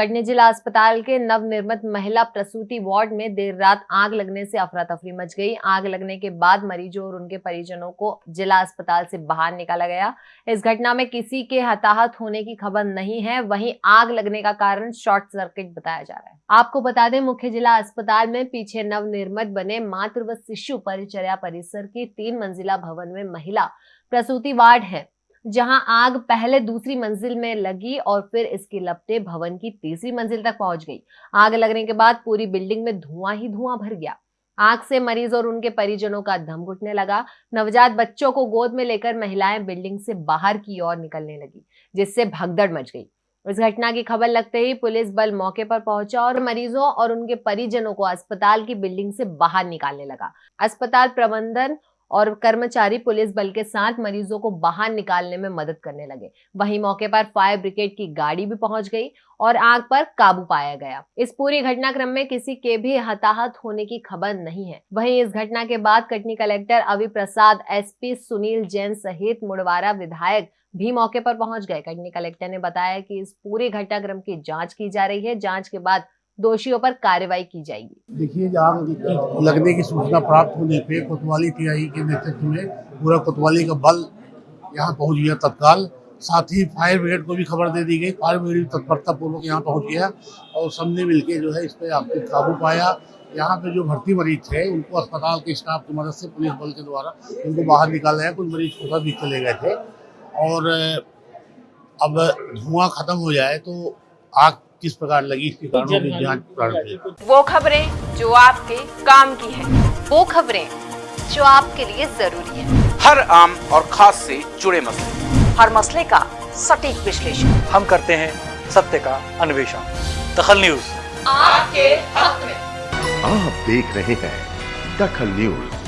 कटनी जिला अस्पताल के नवनिर्मित महिला प्रसूति वार्ड में देर रात आग लगने से अफरा तफरी मच गई। आग लगने के बाद मरीजों और उनके परिजनों को जिला अस्पताल से बाहर निकाला गया। इस घटना में किसी के हताहत होने की खबर नहीं है। वहीं आग लगने का कारण शॉर्ट सर्किट बताया जा रहा है। आपको बता दें, मुख्य जिला अस्पताल में पीछे नवनिर्मित बने मातृ व शिशु परिचर्या परिसर की तीन मंजिला भवन में महिला प्रसूति वार्ड है। जहाँ आग पहले दूसरी मंजिल में लगी और फिर इसकी लपटे भवन की तीसरी मंजिल तक पहुँच गई। आग लगने के बाद पूरी बिल्डिंग में धुआँ ही धुआँ भर गया। आग से मरीज़ और उनके परिजनों का दम घुटने लगा। नवजात बच्चों को गोद में लेकर महिलाएँ बिल्डिंग से बाहर की ओर निकलने लगी, जिससे भगदड़ मच गई। इस घटना की खबर लगते ही पुलिस बल मौके पर पहुँचा और मरीजों और उनके परिजनों को अस्पताल की बिल्डिंग से बाहर निकालने लगा। अस्पताल प्रबंधन और कर्मचारी पुलिस बल के साथ मरीजों को बाहर निकालने में मदद करने लगे। वहीं मौके पर फायर ब्रिगेड की गाड़ी भी पहुँच गई और आग पर काबू पाया गया। इस पूरी घटनाक्रम में किसी के भी हताहत होने की खबर नहीं है। वहीं इस घटना के बाद कटनी कलेक्टर अवि प्रसाद एसपी सुनील जैन सहित मुड़वारा विधायक भी मौके पर पहुँच गए। कटनी कलेक्टर ने बताया कि इस पूरे घटनाक्रम की जाँच की जा रही है। जाँच के बाद दोषियों पर कार्रवाई की जाएगी। देखिए आग लगने की सूचना प्राप्त होने पे कोतवाली टीआई के नेतृत्व में पूरा कोतवाली का बल यहाँ पहुँच गया तत्काल। साथ ही फायर ब्रिगेड को भी खबर दे दी गई। फायर ब्रिगेड तत्परता पूर्वक यहाँ पहुँच गया और सबने मिलके जो है इस पर पे काबू पाया। यहाँ पे जो भर्ती मरीज़ थे, उनको अस्पताल के स्टाफ की मदद से पुलिस बल के द्वारा उनको बाहर निकाला है कुछ मरीज़ खुदा भी चले गए थे। और, अब धुआँ खत्म हो जाए तो आग किस प्रकार लगी इसके कारणों की जाँच प्रारंभ है वो खबरें जो आपके काम की है वो खबरें जो आपके लिए ज़रूरी है। हर आम और खास से जुड़े मसले। हर मसले का सटीक विश्लेषण। हम करते हैं सत्य का अन्वेषण। दखल न्यूज़। आपके हक में। आप देख रहे हैं दखल न्यूज़।